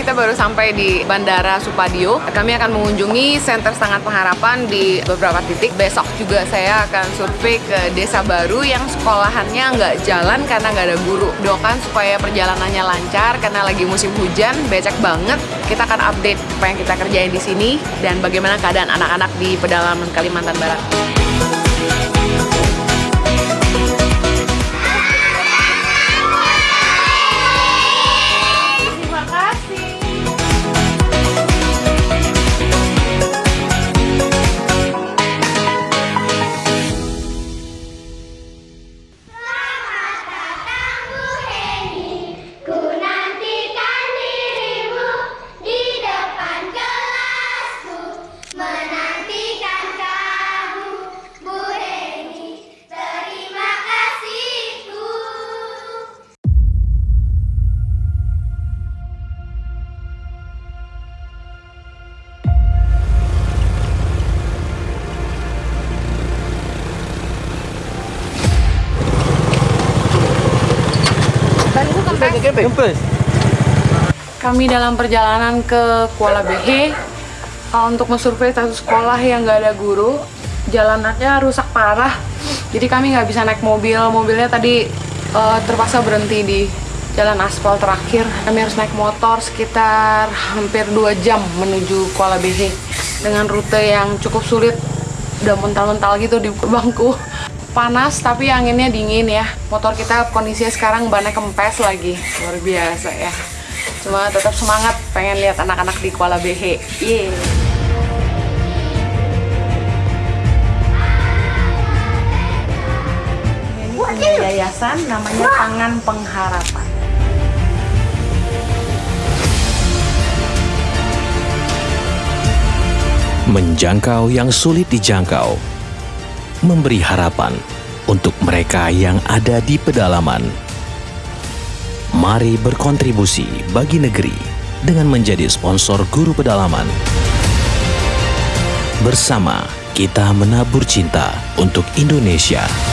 kita baru sampai di Bandara Supadio. Kami akan mengunjungi Center Sangat Pengharapan di beberapa titik. Besok juga saya akan survei ke desa baru yang sekolahannya nggak jalan karena nggak ada guru. Doakan supaya perjalanannya lancar karena lagi musim hujan, becek banget. Kita akan update apa yang kita kerjain di sini dan bagaimana keadaan anak-anak di pedalaman Kalimantan Barat. Kami dalam perjalanan ke Kuala Behe uh, untuk mensurvei satu sekolah yang nggak ada guru. Jalanannya rusak parah, jadi kami nggak bisa naik mobil. Mobilnya tadi uh, terpaksa berhenti di jalan aspal terakhir. Kami harus naik motor sekitar hampir 2 jam menuju Kuala Behe dengan rute yang cukup sulit. Udah mental-mental gitu di bangku. Panas tapi anginnya dingin ya. Motor kita kondisinya sekarang bannya kempes lagi. Luar biasa ya. Cuma tetap semangat pengen lihat anak-anak di Kuala Behe. Yeay. Ini punya yayasan namanya Tangan Pengharapan. menjangkau yang sulit dijangkau, memberi harapan untuk mereka yang ada di pedalaman. Mari berkontribusi bagi negeri dengan menjadi sponsor guru pedalaman. Bersama kita menabur cinta untuk Indonesia.